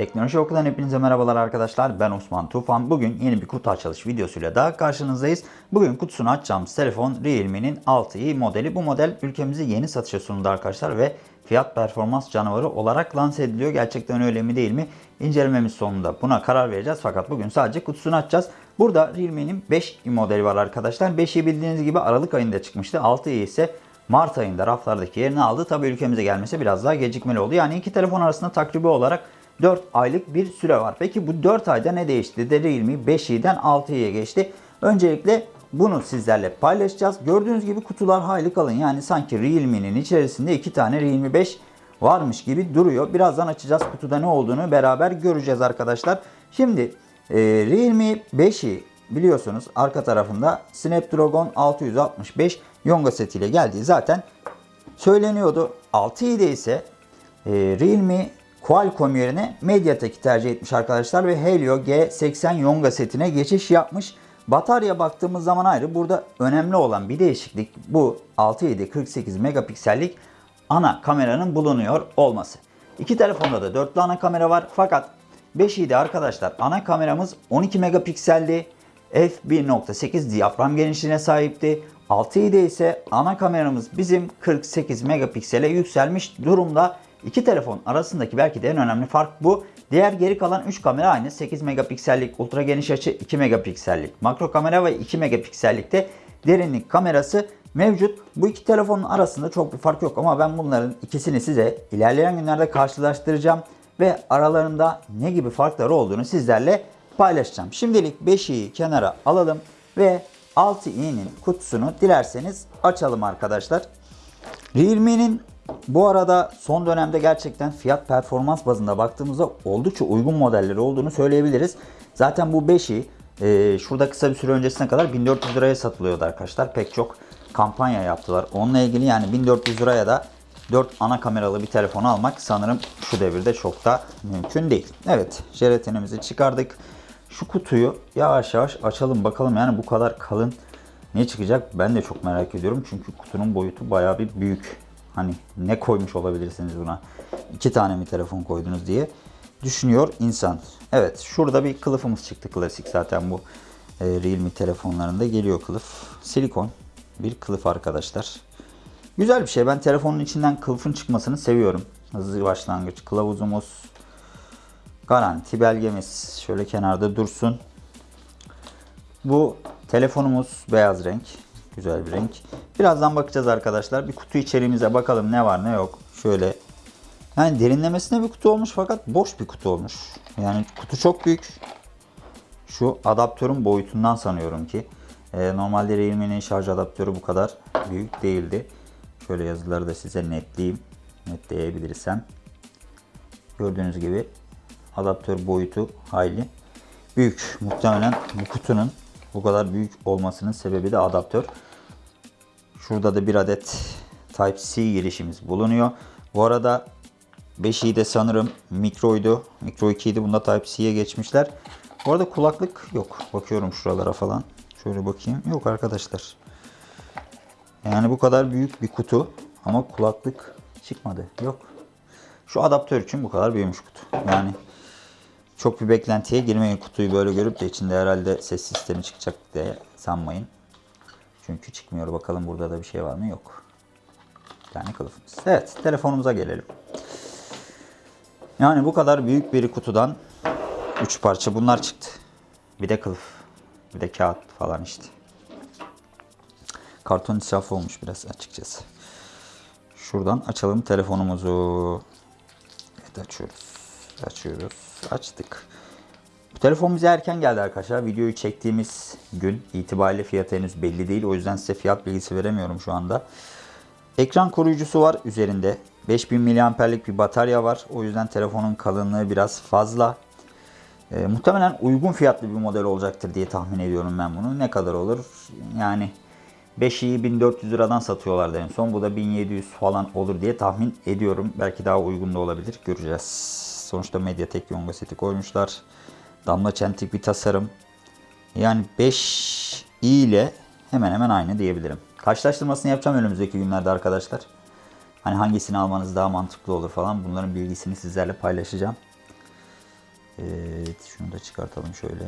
Teknoloji Okulu'dan hepinize merhabalar arkadaşlar. Ben Osman Tufan. Bugün yeni bir kutu açılış videosuyla daha karşınızdayız. Bugün kutusunu açacağımız telefon Realme'nin 6i modeli. Bu model ülkemize yeni satışa sunuldu arkadaşlar ve fiyat performans canavarı olarak lanse ediliyor. Gerçekten öyle mi değil mi? İncelememiz sonunda buna karar vereceğiz. Fakat bugün sadece kutusunu açacağız. Burada Realme'nin 5i modeli var arkadaşlar. 5i bildiğiniz gibi Aralık ayında çıkmıştı. 6i ise Mart ayında raflardaki yerini aldı. Tabi ülkemize gelmesi biraz daha gecikmeli oldu. Yani iki telefon arasında takribi olarak 4 aylık bir süre var. Peki bu 4 ayda ne değişti? De Realme 5i'den 6i'ye geçti. Öncelikle bunu sizlerle paylaşacağız. Gördüğünüz gibi kutular hayli kalın. Yani sanki Realme'nin içerisinde iki tane Realme 5 varmış gibi duruyor. Birazdan açacağız kutuda ne olduğunu beraber göreceğiz arkadaşlar. Şimdi e, Realme 5i biliyorsunuz arka tarafında Snapdragon 665 Yonga setiyle geldiği zaten söyleniyordu. 6i'de ise e, Realme Qualcomm yerine MediaTek'i tercih etmiş arkadaşlar ve Helio G80 Yonga setine geçiş yapmış. Batarya baktığımız zaman ayrı. Burada önemli olan bir değişiklik bu 6.7 48 megapiksellik ana kameranın bulunuyor olması. İki telefonda da dörtlü ana kamera var fakat 5i'de arkadaşlar ana kameramız 12 megapikseldi. f1.8 diyafram genişliğine sahipti. 6i'de ise ana kameramız bizim 48 megapiksele yükselmiş durumda. İki telefon arasındaki belki de en önemli fark bu. Diğer geri kalan 3 kamera aynı. 8 megapiksellik ultra geniş açı, 2 megapiksellik makro kamera ve 2 megapiksellikte derinlik kamerası mevcut. Bu iki telefonun arasında çok bir fark yok ama ben bunların ikisini size ilerleyen günlerde karşılaştıracağım ve aralarında ne gibi farkları olduğunu sizlerle paylaşacağım. Şimdilik 5i'yi kenara alalım ve 6i'nin kutusunu dilerseniz açalım arkadaşlar. Realme'nin bu arada son dönemde gerçekten fiyat performans bazında baktığımızda oldukça uygun modelleri olduğunu söyleyebiliriz. Zaten bu 5'i e, şurada kısa bir süre öncesine kadar 1400 liraya satılıyordu arkadaşlar. Pek çok kampanya yaptılar. Onunla ilgili yani 1400 liraya da 4 ana kameralı bir telefon almak sanırım şu devirde çok da mümkün değil. Evet jelatinimizi çıkardık. Şu kutuyu yavaş yavaş açalım bakalım yani bu kadar kalın ne çıkacak ben de çok merak ediyorum. Çünkü kutunun boyutu bayağı bir büyük. Hani ne koymuş olabilirsiniz buna? İki tane mi telefon koydunuz diye düşünüyor insan. Evet şurada bir kılıfımız çıktı klasik zaten bu e, Realme telefonlarında geliyor kılıf. Silikon bir kılıf arkadaşlar. Güzel bir şey. Ben telefonun içinden kılıfın çıkmasını seviyorum. Hızlı başlangıç kılavuzumuz. Garanti belgemiz şöyle kenarda dursun. Bu telefonumuz beyaz renk. Güzel bir renk. Birazdan bakacağız arkadaşlar. Bir kutu içeriğimize bakalım ne var ne yok. Şöyle. Yani derinlemesine bir kutu olmuş fakat boş bir kutu olmuş. Yani kutu çok büyük. Şu adaptörün boyutundan sanıyorum ki. Ee, normalde Realme'nin şarj adaptörü bu kadar büyük değildi. Şöyle yazıları da size netleyeyim. Netleyebilirsem. Gördüğünüz gibi adaptör boyutu hayli büyük. Muhtemelen bu kutunun bu kadar büyük olmasının sebebi de adaptör. Şurada da bir adet Type-C girişimiz bulunuyor. Bu arada 5'i de sanırım mikroydu. Mikro 2 idi. Bunda Type-C'ye geçmişler. Bu arada kulaklık yok. Bakıyorum şuralara falan. Şöyle bakayım. Yok arkadaşlar. Yani bu kadar büyük bir kutu ama kulaklık çıkmadı. Yok. Şu adaptör için bu kadar büyümüş kutu. Yani çok bir beklentiye girmeyin kutuyu böyle görüp de içinde herhalde ses sistemi çıkacak diye sanmayın. Çünkü çıkmıyor. Bakalım burada da bir şey var mı? Yok. Bir tane kılıfımız. Evet telefonumuza gelelim. Yani bu kadar büyük bir kutudan 3 parça bunlar çıktı. Bir de kılıf. Bir de kağıt falan işte. Karton israfı olmuş biraz açıkçası. Şuradan açalım telefonumuzu. Evet açıyoruz. Açıyoruz. Açtık. Bu telefon bize erken geldi arkadaşlar. Videoyu çektiğimiz gün itibariyle fiyatı henüz belli değil. O yüzden size fiyat bilgisi veremiyorum şu anda. Ekran koruyucusu var üzerinde. 5000 mAh'lik bir batarya var. O yüzden telefonun kalınlığı biraz fazla. E, muhtemelen uygun fiyatlı bir model olacaktır diye tahmin ediyorum ben bunu. Ne kadar olur? Yani 5'i 1400 liradan satıyorlardı en son. Bu da 1700 falan olur diye tahmin ediyorum. Belki daha uygun da olabilir. Göreceğiz. Sonuçta Mediatek Yonga seti koymuşlar. Damla çentik bir tasarım. Yani 5 i ile hemen hemen aynı diyebilirim. Karşılaştırmasını yapacağım önümüzdeki günlerde arkadaşlar. Hani hangisini almanız daha mantıklı olur falan. Bunların bilgisini sizlerle paylaşacağım. Evet şunu da çıkartalım şöyle.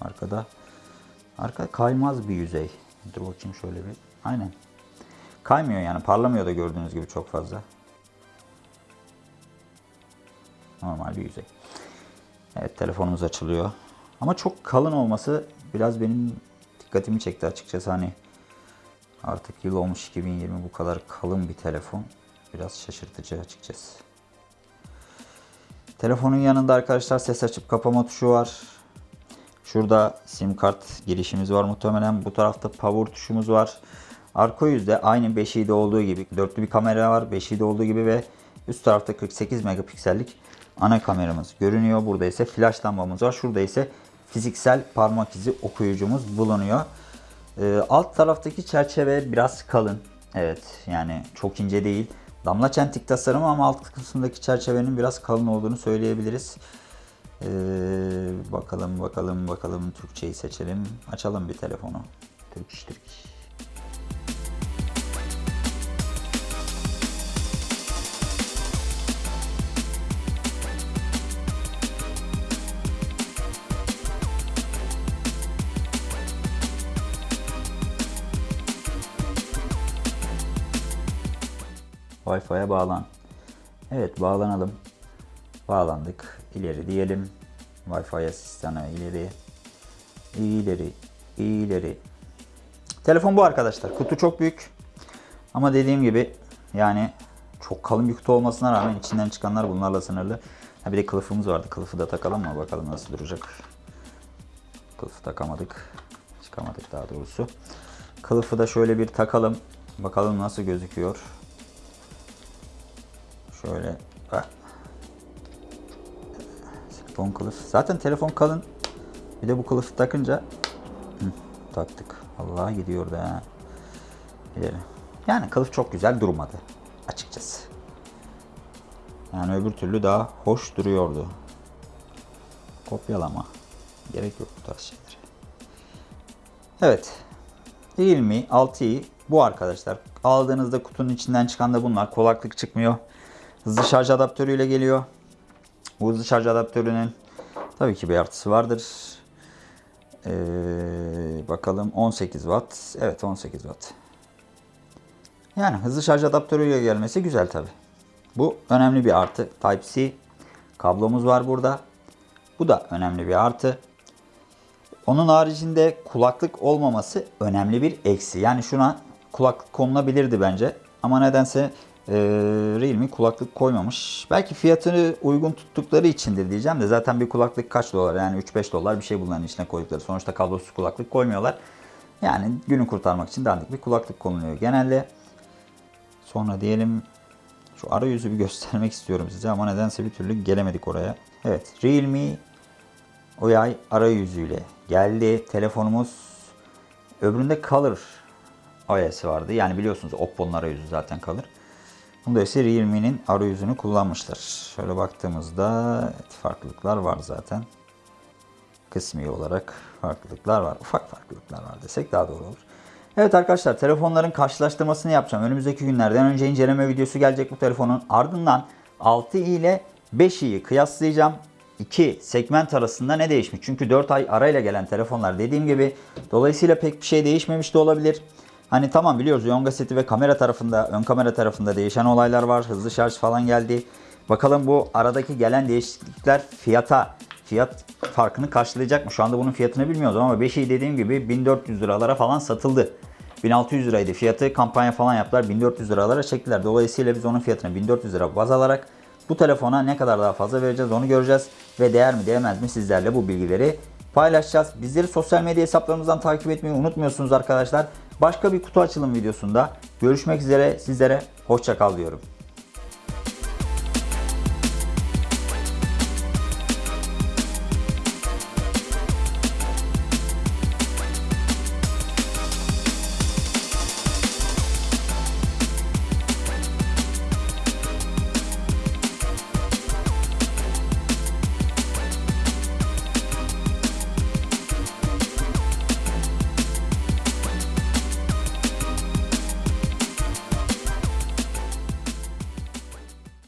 Arkada. Arka kaymaz bir yüzey. Dur bakayım şöyle bir. Aynen. Kaymıyor yani parlamıyor da gördüğünüz gibi çok fazla. Normal bir yüzey. Evet telefonumuz açılıyor. Ama çok kalın olması biraz benim dikkatimi çekti açıkçası hani artık yıl olmuş 2020 bu kadar kalın bir telefon biraz şaşırtıcı açıkçası. Telefonun yanında arkadaşlar ses açıp kapama tuşu var. Şurada sim kart girişimiz var muhtemelen. Bu tarafta power tuşumuz var. Arka yüzde aynı 5i'de olduğu gibi dörtlü bir kamera var. 5i'de olduğu gibi ve üst tarafta 48 megapiksellik ana kameramız görünüyor. Burada ise flash lambamız var. Şurada ise fiziksel parmak izi okuyucumuz bulunuyor. Ee, alt taraftaki çerçeve biraz kalın. Evet yani çok ince değil. Damla çentik tasarımı ama alt kısmındaki çerçevenin biraz kalın olduğunu söyleyebiliriz. Ee, bakalım bakalım bakalım Türkçeyi seçelim. Açalım bir telefonu. Türk iş Türk iş. Wi-Fi'ye bağlan. Evet bağlanalım. Bağlandık. İleri diyelim. Wi-Fi asistanı ileri. İleri. ileri. Telefon bu arkadaşlar. Kutu çok büyük. Ama dediğim gibi yani çok kalın bir kutu olmasına rağmen içinden çıkanlar bunlarla sınırlı. Ha bir de kılıfımız vardı. Kılıfı da takalım mı? Bakalım nasıl duracak. Kılıfı takamadık. Çıkamadık daha doğrusu. Kılıfı da şöyle bir takalım. Bakalım nasıl gözüküyor. Şöyle bak. Silikon kılıf. Zaten telefon kalın. Bir de bu kılıfı takınca Hı, taktık. Allah gidiyor da. İleri. Yani kılıf çok güzel durmadı açıkçası. Yani öbür türlü daha hoş duruyordu. Kopyalama. Gerek yok bu tarz şeylere. Evet. Realme 6i bu arkadaşlar. Aldığınızda kutunun içinden çıkan da bunlar. Kulaklık çıkmıyor. Hızlı şarj adaptörüyle geliyor. Bu hızlı şarj adaptörünün tabii ki bir artısı vardır. Ee, bakalım 18 watt. Evet 18 watt. Yani hızlı şarj adaptörüyle gelmesi güzel tabii. Bu önemli bir artı. Type-C kablomuz var burada. Bu da önemli bir artı. Onun haricinde kulaklık olmaması önemli bir eksi. Yani şuna kulaklık konulabilirdi bence. Ama nedense e, Realme kulaklık koymamış. Belki fiyatını uygun tuttukları içindir diyeceğim de zaten bir kulaklık kaç dolar yani 3-5 dolar bir şey bunların içine koydukları. Sonuçta kablosuz kulaklık koymuyorlar. Yani günü kurtarmak için dandik bir kulaklık konuluyor genelde. Sonra diyelim şu arayüzü bir göstermek istiyorum size ama nedense bir türlü gelemedik oraya. Evet Realme OI arayüzüyle geldi. Telefonumuz öbüründe Color OS vardı. Yani biliyorsunuz Oppo'nun arayüzü zaten Color. İse Realme'nin arayüzünü kullanmışlar. Şöyle baktığımızda farklılıklar var zaten. Kısmi olarak farklılıklar var. Ufak farklılıklar var desek daha doğru olur. Evet arkadaşlar telefonların karşılaştırmasını yapacağım. Önümüzdeki günlerden önce inceleme videosu gelecek bu telefonun. Ardından 6i ile 5i'yi kıyaslayacağım. İki segment arasında ne değişmiş? Çünkü 4 ay arayla gelen telefonlar dediğim gibi. Dolayısıyla pek bir şey değişmemiş de olabilir. Hani tamam biliyoruz Yonga seti ve kamera tarafında, ön kamera tarafında değişen olaylar var. Hızlı şarj falan geldi. Bakalım bu aradaki gelen değişiklikler fiyata, fiyat farkını karşılayacak mı? Şu anda bunun fiyatını bilmiyoruz ama 5i dediğim gibi 1400 liralara falan satıldı. 1600 liraydı fiyatı. Kampanya falan yaptılar. 1400 liralara çektiler. Dolayısıyla biz onun fiyatını 1400 lira baz alarak bu telefona ne kadar daha fazla vereceğiz onu göreceğiz. Ve değer mi değmez mi sizlerle bu bilgileri paylaşacağız. Bizleri sosyal medya hesaplarımızdan takip etmeyi unutmuyorsunuz arkadaşlar. Başka bir kutu açılım videosunda görüşmek üzere. Sizlere hoşça kal diyorum.